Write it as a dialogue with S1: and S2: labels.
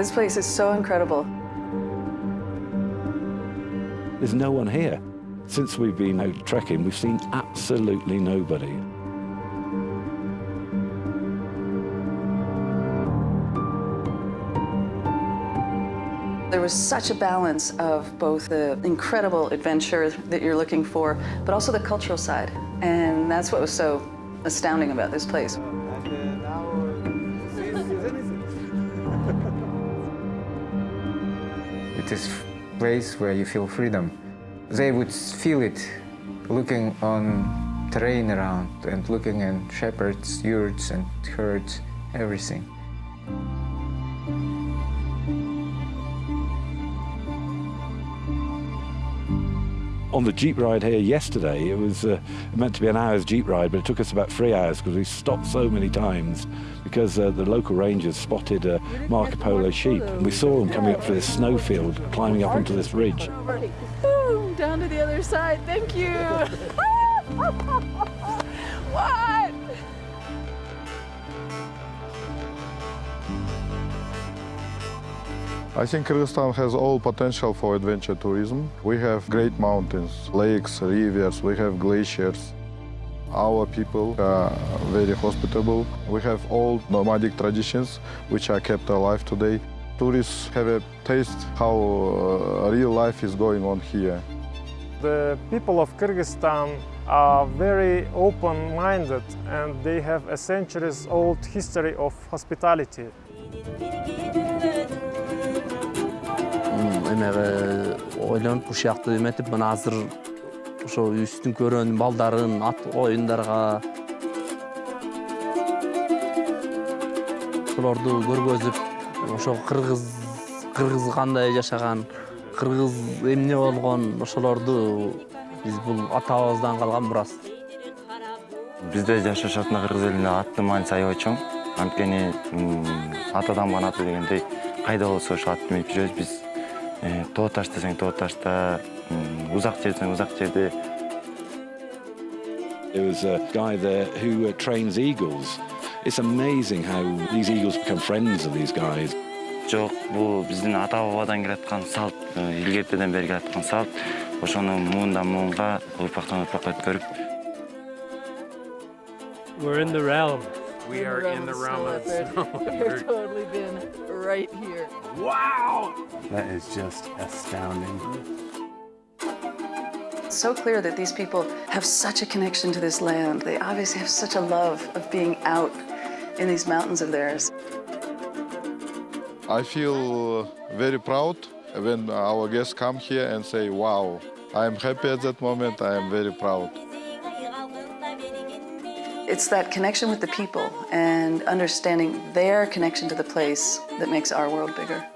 S1: This place is so incredible.
S2: There's no one here. Since we've been out trekking, we've seen absolutely nobody.
S1: There was such a balance of both the incredible adventure that you're looking for, but also the cultural side. And that's what was so astounding about this place.
S3: It is a place where you feel freedom. They would feel it looking on terrain around and looking at shepherds, yurts and herds, everything.
S2: On the jeep ride here yesterday, it was uh, meant to be an hour's jeep ride, but it took us about three hours because we stopped so many times because uh, the local rangers spotted uh, Marco Polo sheep. And we saw them coming up through this snowfield, climbing up onto this ridge.
S4: Down to the other side. Thank you. what?
S5: I think Kyrgyzstan has all potential for adventure tourism. We have great mountains, lakes, rivers, we have glaciers. Our people are very hospitable. We have old nomadic traditions which are kept alive today. Tourists have a taste how uh, real life is going on here.
S6: The people of Kyrgyzstan are very open-minded and they have a centuries-old history of hospitality.
S7: Эмеге ойлонуп ушуякты эметип мына азыр ошо үстүн көрөн балдарын ат оюндарга ошолорду көргөзүп ошо кыргыз кыргыз кандай жашаган кыргыз эмне болгон ошолорду биз бул атабыздан калган мурас
S8: бизде жашашатына кыргыз элинде аттын мааниси аябай чоң анткени атадан калган аты дегендей кайда болсо ошол атты минип жүрөбүз биз тоо таш десең тоо ташта узак жер десең узак жерде
S2: There was a guy there who uh, trains eagles. It's amazing how these eagles become friends of these guys.
S8: жок бул биздин ата бабадан келаткан салт илгертеден бери келаткан салт ошону муундан муунга урпактан урпакка өткөрүп
S9: We're in the realm.
S4: We are in the realm of snow We've totally been right here.
S9: Wow! That is just astounding.
S1: It's so clear that these people have such a connection to this land. They obviously have such a love of being out in these mountains of theirs.
S5: I feel very proud when our guests come here and say, wow, I am happy at that moment, I am very proud.
S1: It's that connection with the people and understanding their connection to the place that makes our world bigger.